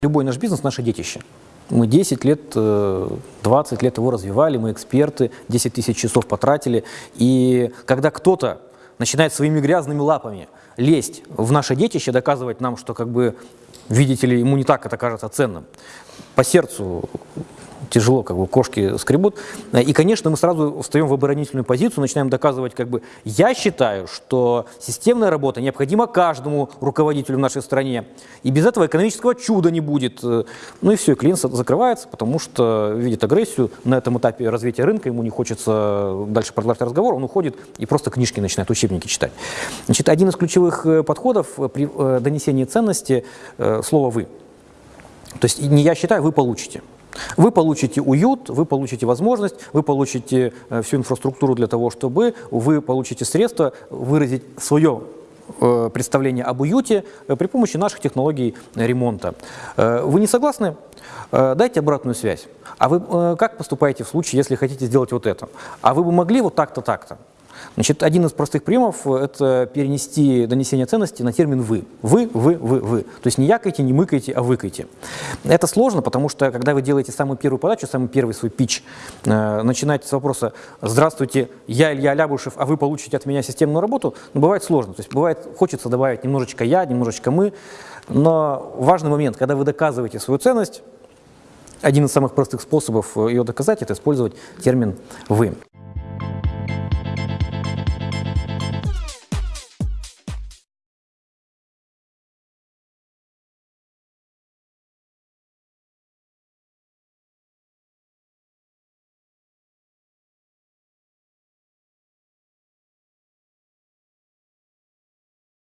Любой наш бизнес – наше детище. Мы 10 лет, э, 20 лет его развивали, мы эксперты, 10 тысяч часов потратили. И когда кто-то начинает своими грязными лапами лезть в наше детище, доказывать нам, что, как бы, видите ли, ему не так это кажется ценным, по сердцу тяжело, как бы кошки скребут. И, конечно, мы сразу встаем в оборонительную позицию, начинаем доказывать, как бы, я считаю, что системная работа необходима каждому руководителю в нашей стране, и без этого экономического чуда не будет. Ну и все, клиент закрывается, потому что видит агрессию на этом этапе развития рынка, ему не хочется дальше продолжать разговор, он уходит и просто книжки начинает, учебники читать. Значит, один из ключевых э, подходов при э, донесении ценности э, – слово «вы». То есть не я считаю, вы получите. Вы получите уют, вы получите возможность, вы получите э, всю инфраструктуру для того, чтобы вы получите средства выразить свое э, представление об уюте э, при помощи наших технологий ремонта. Вы не согласны? Дайте обратную связь. А вы как поступаете в случае, если хотите сделать вот это? А вы бы могли вот так-то, так-то? Значит, один из простых приемов – это перенести донесение ценности на термин «вы». Вы, вы, вы, вы. То есть не якайте, не мыкайте, а выкайте. Это сложно, потому что, когда вы делаете самую первую подачу, самый первый свой пич, э, начинаете с вопроса «Здравствуйте, я Илья Лябушев, а вы получите от меня системную работу», ну, бывает сложно. То есть бывает, хочется добавить немножечко «я», немножечко «мы», но важный момент, когда вы доказываете свою ценность, один из самых простых способов ее доказать – это использовать термин «вы».